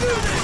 do this!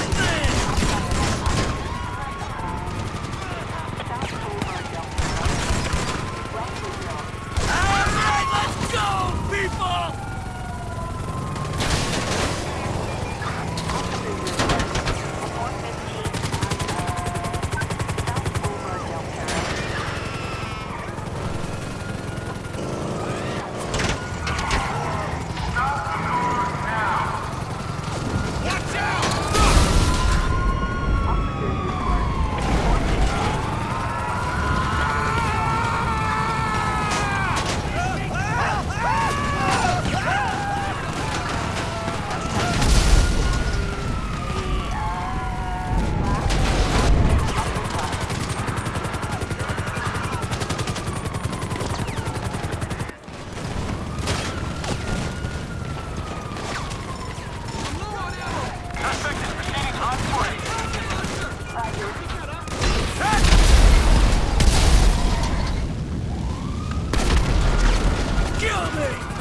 me!